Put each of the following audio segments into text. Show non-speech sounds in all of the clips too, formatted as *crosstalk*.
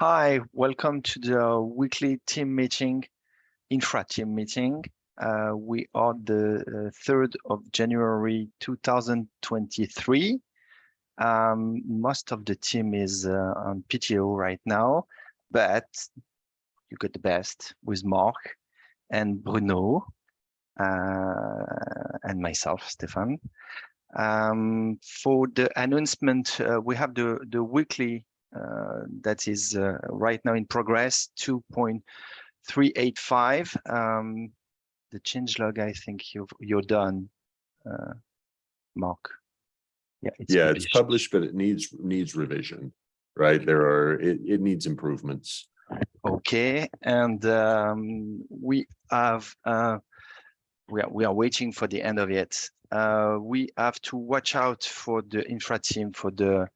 Hi, welcome to the weekly team meeting, infra team meeting. Uh, we are the uh, 3rd of January 2023. Um, most of the team is uh, on PTO right now, but you got the best with Mark and Bruno uh, and myself, Stefan. Um, for the announcement, uh, we have the, the weekly uh, that is uh, right now in progress, 2.385. Um, the change log, I think you've, you're done, uh, Mark. Yeah, it's yeah, published. it's published, but it needs needs revision, right? There are it, it needs improvements. Okay, and um, we have uh, we are we are waiting for the end of it. Uh, we have to watch out for the infra team for the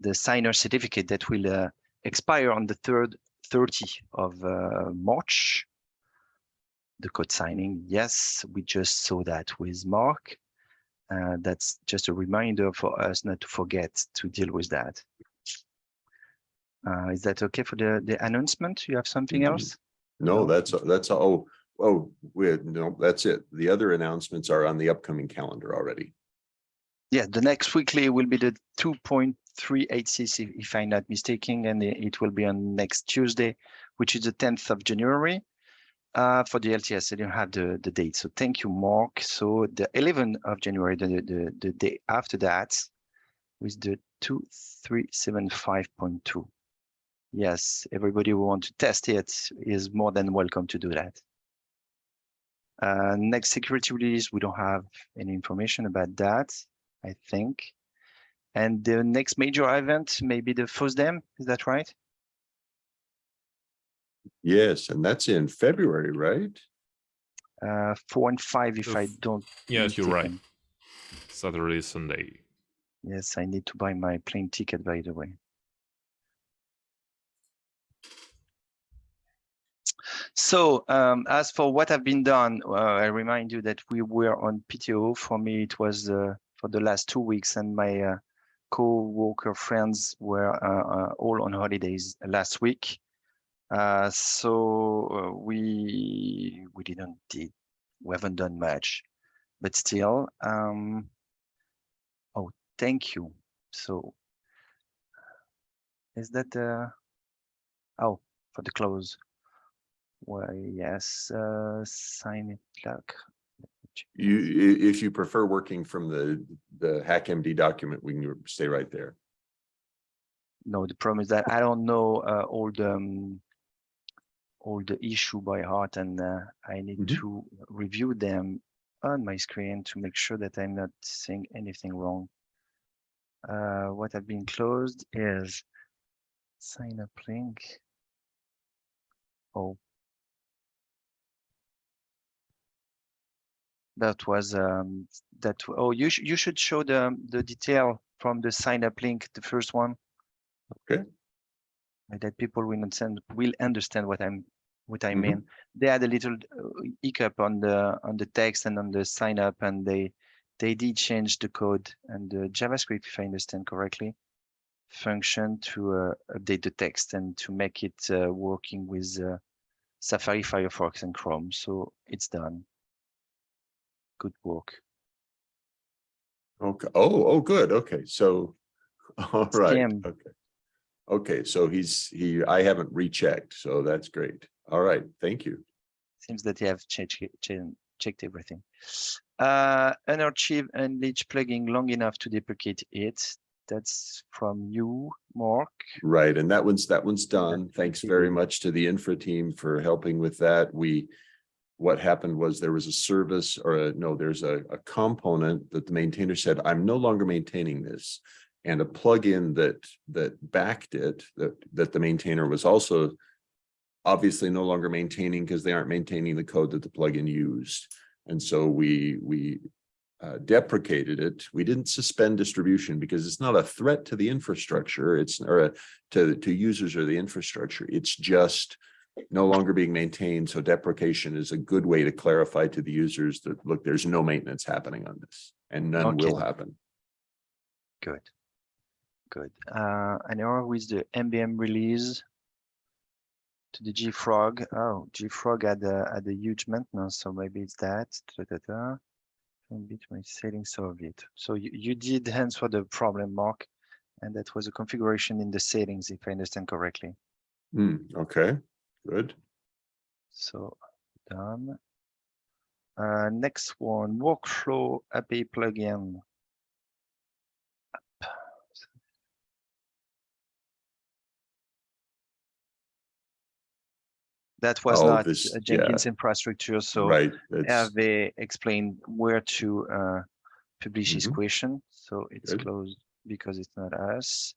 the signer certificate that will uh, expire on the third 30 of uh, March. The code signing, yes, we just saw that with Mark. Uh, that's just a reminder for us not to forget to deal with that. Uh, is that okay for the the announcement? You have something mm-hmm. else? No, that's that's oh oh we no that's it. The other announcements are on the upcoming calendar already. Yeah, the next weekly will be the 2.2 386, if I'm not mistaken, and it will be on next Tuesday, which is the 10th of January. Uh, for the LTS, I don't have the, the date. So thank you, Mark. So the 11th of January, the, the, the day after that, with the 2375.2. Yes, everybody who wants to test it is more than welcome to do that. Uh, next security release, we don't have any information about that, I think. And the next major event may be the FOSDEM, is that right? Yes, and that's in February, right? Uh, four and five, if I don't. Yes, you're right. Saturday, Sunday. Yes, I need to buy my plane ticket, by the way. So um, as for what have been done, uh, I remind you that we were on PTO. For me, it was uh, for the last two weeks, and my uh, co-worker friends were uh, uh, all on holidays last week. Uh, so we we didn't did we haven't done much, but still. Um, oh, thank you. So is that uh oh for the close? Well, yes, uh, sign it like you, if you prefer working from the, the HackMD document, we can stay right there. No, the problem is that I don't know uh, all the um, all the issue by heart, and uh, I need mm -hmm. to review them on my screen to make sure that I'm not saying anything wrong. Uh, what have been closed is sign up link. Oh, that was um, that oh you sh you should show the the detail from the sign up link the first one. Okay. That people will understand will understand what i'm what i mm -hmm. mean. They had a little uh, hiccup on the on the text and on the sign up and they they did change the code and the javascript if i understand correctly function to uh, update the text and to make it uh, working with uh, safari firefox and chrome. So it's done good work. Okay. Oh, oh, good. Okay. So, *laughs* all right. Okay. Okay. So he's, he, I haven't rechecked. So that's great. All right. Thank you. Seems that you have checked, checked everything. Uh, unarchive unleash plugin long enough to deprecate it. That's from you, Mark. Right. And that one's, that one's done. Thanks very much to the infra team for helping with that. We, what happened was there was a service or a, no, there's a, a component that the maintainer said, I'm no longer maintaining this. And a plugin that that backed it, that, that the maintainer was also obviously no longer maintaining because they aren't maintaining the code that the plugin used. And so we we uh, deprecated it. We didn't suspend distribution because it's not a threat to the infrastructure. It's or a, to to users or the infrastructure. It's just no longer being maintained. So deprecation is a good way to clarify to the users that, look, there's no maintenance happening on this and none okay. will happen. Good. Good. Uh, and now with the MBM release, to the JFrog. Oh, JFrog had a, had a huge maintenance, so maybe it's that. Da, da, da. And between settings of it. So you, you did answer the problem, Mark, and that was a configuration in the settings, if I understand correctly. Hmm, okay, good. So done. Uh, next one, workflow API plugin. That was Oh, not this- a Jenkins infrastructure, so Right, that's, Hervé explained where to uh, publish his Mhm. question, so it's Good. closed because it's not us.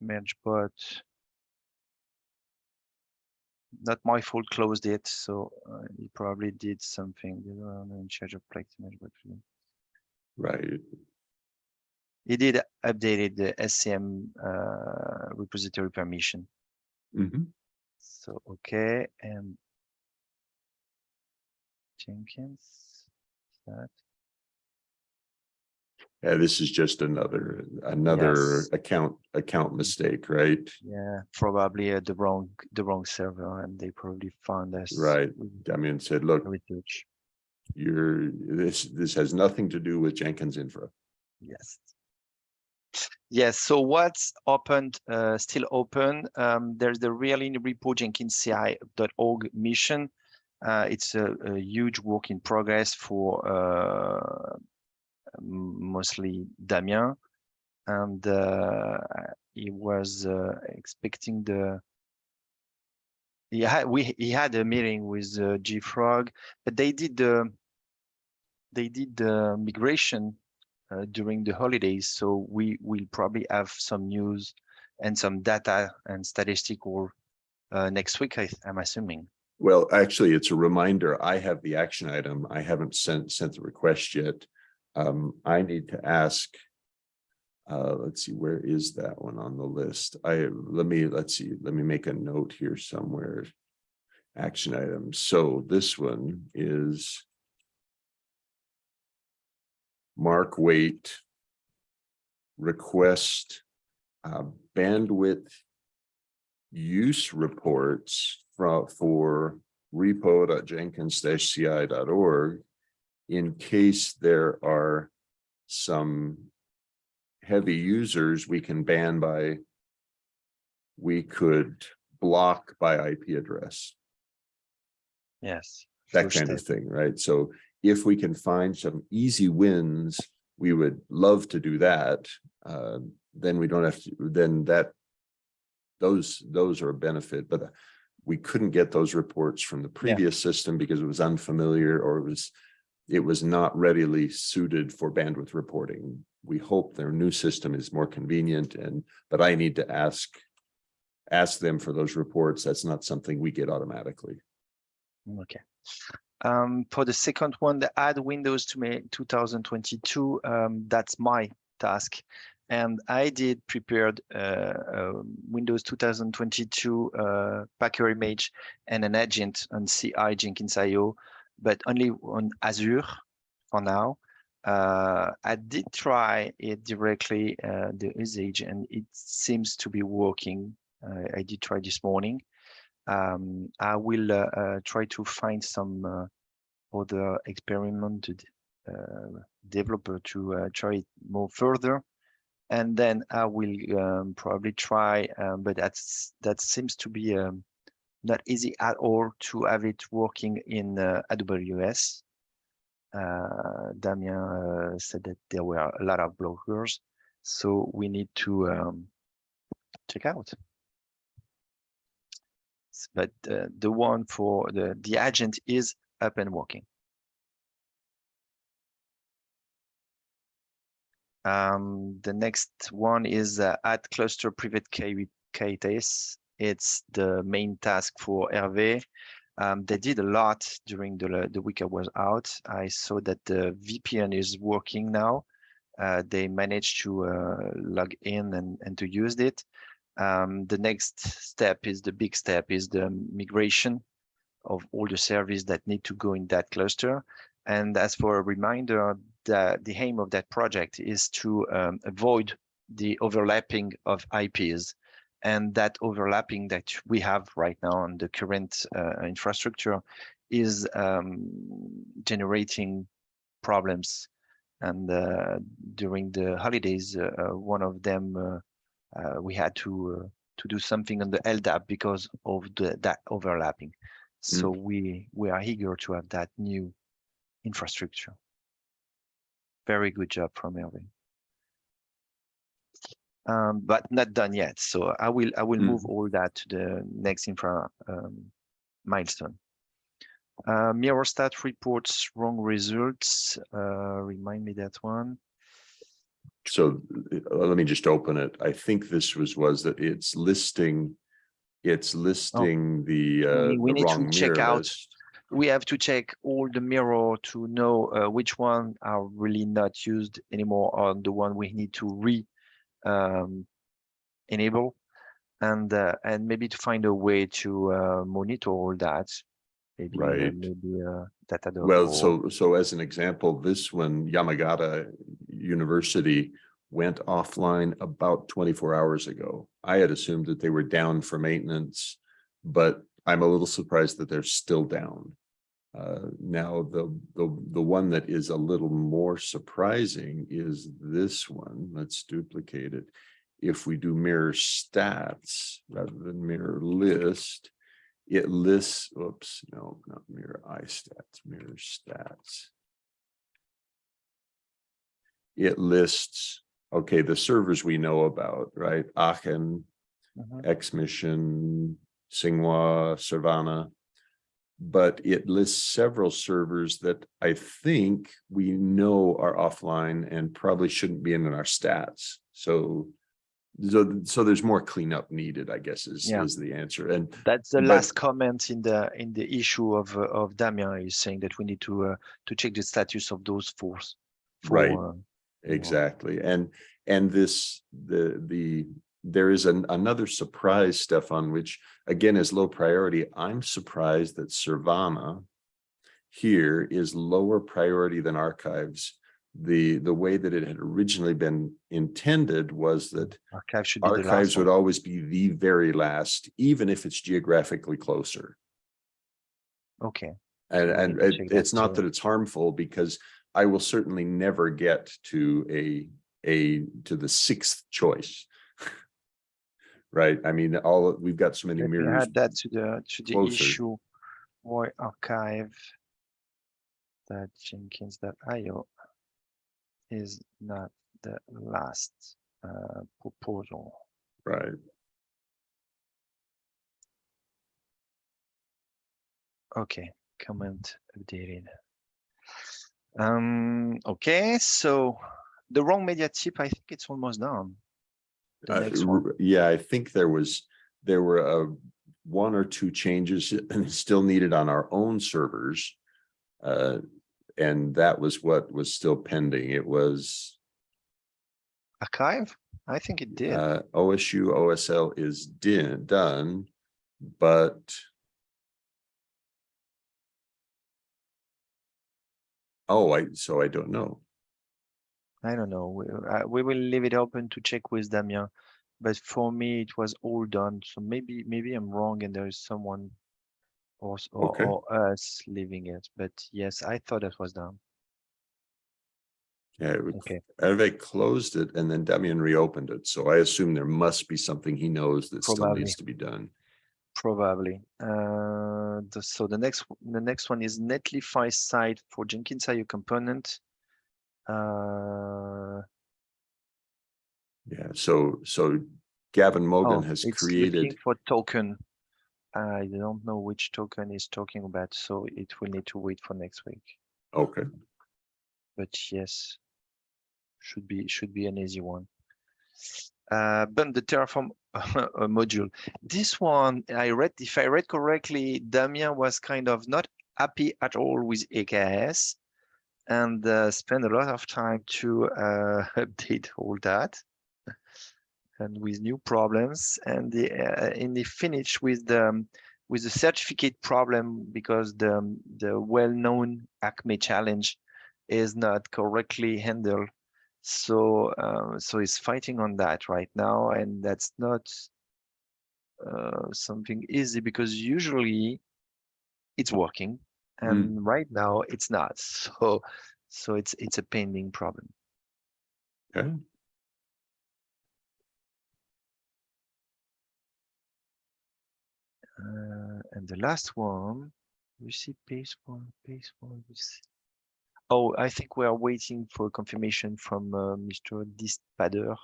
Merge bot. Not my fault, closed it, so uh, he probably did something. You know, in charge of Plex merge bot. right, He did updated the SCM uh, repository permission. Mhm. So, okay, and Jenkins, that, yeah, this is just another, another Yes. account, account mistake, right? yeah, probably uh, the wrong, the wrong server and they probably found us. Right. with Damien said, look, Research, you're, this, this has nothing to do with Jenkins infra. yes. Yes, so what's opened, uh, still open, um, there's the really repo jenkinsci.org mission. Uh, it's a, a huge work in progress for, uh, mostly Damien. And, uh, he was, uh, expecting the, he had, we, he had a meeting with, uh, JFrog, but they did the, they did the migration uh, during the holidays. So we will probably have some news and some data and statistical uh, next week, I, I'm assuming. Well, actually, it's a reminder. I have the action item. I haven't sent, sent the request yet. Um, I need to ask. Uh, let's see, where is that one on the list? I, let me, let's see, let me make a note here somewhere. Action items. So this one is. Mark Waite. Request. Uh, bandwidth. Use reports from, for repo.jenkins-ci.org. In case there are some heavy users, we can ban by. We could block by IP address Yes. that kind of thing, right? So if we can find some easy wins, we would love to do that. Uh, then we don't have to, then that. Those, those are a benefit, but we couldn't get those reports from the previous system because it was unfamiliar or it was. It was not readily suited for bandwidth reporting. We hope their new system is more convenient and, but I need to ask. Ask them for those reports. That's not something we get automatically. Okay. Um, for the second one, the add Windows to May 2022, um, that's my task. And I did prepared uh, um, Windows 2022 uh, Packer image and an agent on CI Jenkins.io, but only on Azure for now. Uh, I did try it directly, uh, the usage, and it seems to be working. Uh, I did try this morning. Um, I will uh, uh, try to find some uh, other experimented developer to try it more further. And then I will um, probably try, um, but that's that seems to be um, not easy at all to have it working in uh, AWS. Uh, Damien uh, said that there were a lot of blockers, so we need to um, check out. But the one for the the agent is up and working. Um, the next one is uh, add cluster private key with K8s. It's the main task for Hervé. Um, they did a lot during the, the week I was out. I saw that the VPN is working now. Uh, they managed to uh, log in and, and to use it. Um, the next step is the big step is the migration of all the services that need to go in that cluster. And as for a reminder, the, the aim of that project is to um, avoid the overlapping of IPs. And that overlapping that we have right now on the current uh, infrastructure is um, generating problems. And uh, during the holidays, uh, uh, one of them uh, uh, we had to uh, to do something on the LDAP because of the that overlapping. So we we are eager to have that new infrastructure. Very good job from Hervé. Um, but not done yet. So I will I will Mm. move all that to the next infra um, milestone. Uh, Mirror-stat reports wrong results. Uh, remind me that one. So uh, let me just open it. I think this was, was that it's listing, it's listing the, uh, Oh. we the need to check out list. we have to check all the mirror to know uh, which one are really not used anymore or the one we need to re um, enable and uh, and maybe to find a way to uh, monitor all that maybe uh, Right. maybe uh, Datadog Well, or- so, so as an example, this one, Yamagata University went offline about twenty-four hours ago. I had assumed that they were down for maintenance, but I'm a little surprised that they're still down. Uh, now, the, the, the one that is a little more surprising is this one. Let's duplicate it. If we do mirror stats rather than mirror list, it lists, oops, no, not mirror I stats, mirror stats. It lists, okay, the servers we know about, right? Aachen, Mhm. X-Mission, Tsinghua, Savannah. But it lists several servers that I think we know are offline and probably shouldn't be in our stats. So so, so there's more cleanup needed, I guess, is, Yeah. is the answer. And that's the but- last comment in the in the issue of uh, of Damien is saying that we need to uh, to check the status of those four four, Right. uh, Exactly. And, and this, the, the, there is an, another surprise, Stefan, which again is low priority. I'm surprised that Servana here is lower priority than archives. The, the way that it had originally been intended was that archive archives would one. always be the very last, even if it's geographically closer. okay And, and it- it's not too. that it's harmful because I will certainly never get to a, a, to the sixth choice. Right? I mean, all, we've got so many Let mirrors. add that to the to the closer. issue why archive that jenkins.io is not the last uh, proposal. Right. Okay, comment updated. Um, okay, so the wrong media tip, I think it's almost done. The Uh, one. Yeah, I think there was, there were uh one or two changes *laughs* and still needed on our own servers. Uh, and that was what was still pending. It was archive. I think it did. uh OSU OSL is din, done, but oh, I, so I don't know. I don't know. We, uh, we will leave it open to check with Damien. But for me, it was all done. So maybe maybe I'm wrong and there is someone or, or, Okay. or us leaving it. But yes, I thought that was done. Yeah, it would- Okay. Hervé closed it and then Damien reopened it. So I assume there must be something he knows that still needs to be done. Probably. Uh, the, so the next the next one is Netlify site for Jenkins Jenkins.io component. Uh, Yeah, so, so Gavin oh, has it's created, looking for token. I don't know which token is talking about, so it will need to wait for next week. okay, But yes, should be should be an easy one. Uh, but the Terraform *laughs* uh, module, this one I read, if I read correctly, Damien was kind of not happy at all with AKS and uh, spent a lot of time to uh, *laughs* update all that and with new problems. And the uh, in the finish with the um, with the certificate problem because the um, the well-known Acme challenge is not correctly handled. So uh, so he's fighting on that right now, and that's not uh, something easy because usually it's working Mm. and right now it's not. *laughs* So, so it's it's a pending problem. Okay. Uh, and the last one, we see page one, page one. we see- Oh, I think we are waiting for confirmation from uh, Mr. Dispader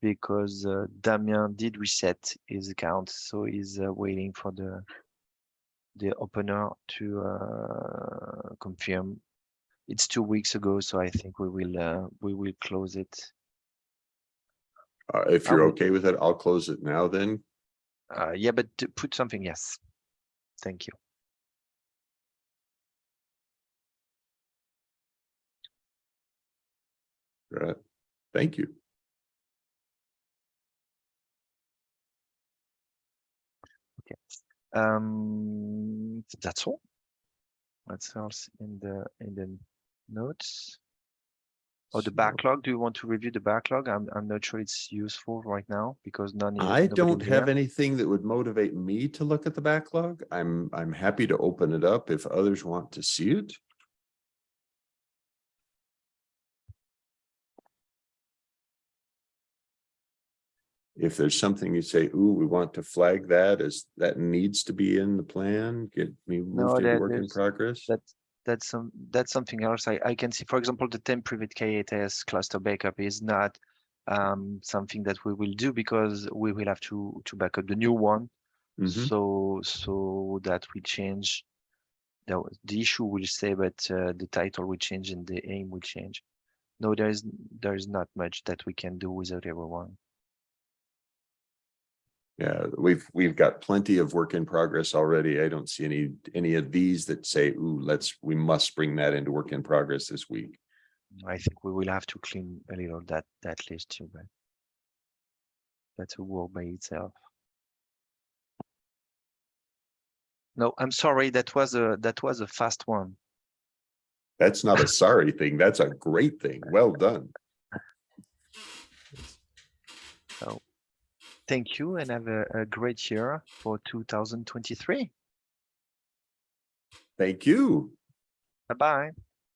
because uh, Damien did reset his account, so he's uh, waiting for the the opener to uh, confirm. It's two weeks ago, so I think we will uh, we will close it. Uh, if you're would- okay with it, I'll close it now then. Uh, yeah, but to put something, yes. Thank you. Right. Thank you. Um, that's all. That's else in the in the notes. Oh, the backlog. Do you want to review the backlog? I'm I'm not sure it's useful right now because none. I don't have anything that would motivate me to look at the backlog. I'm, I'm happy to open it up if others want to see it. If there's something you say, ooh, we want to flag that as that needs to be in the plan, get me No, moved into that work in progress. That's that's some that's something else. I I can see. For example, the temp private K8s cluster backup is not um something that we will do because we will have to to back up the new one. Mhm. So so that we change. The the issue will stay, but uh, the title will change and the aim will change. No, there is there is not much that we can do without everyone. Yeah, we've, we've got plenty of work in progress already. I don't see any, any of these that say, ooh, let's, we must bring that into work in progress this week. Mm, I think we will have to clean a little that that list too, but that's a work by itself. No, I'm sorry. That was a that was a fast one. That's not a sorry thing. That's a great thing. Well done. *laughs* Thank you and have a, a great year for 2023. Thank you. Bye bye.